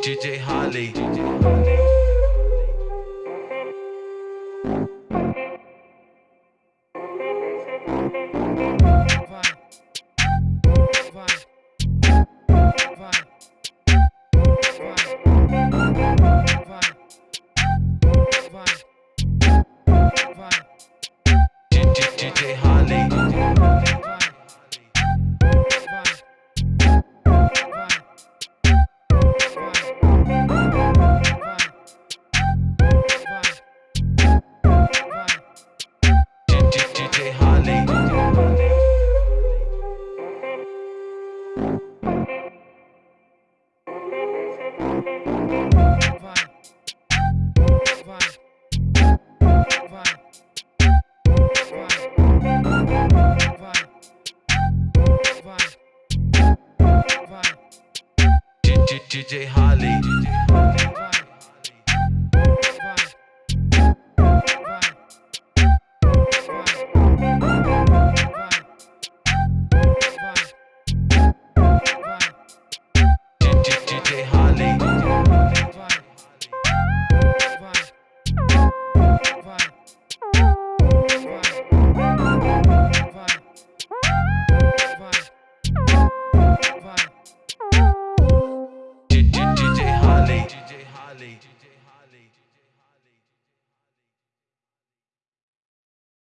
DJ Holly. DJ Holly. DJ Holly. DJ Holly.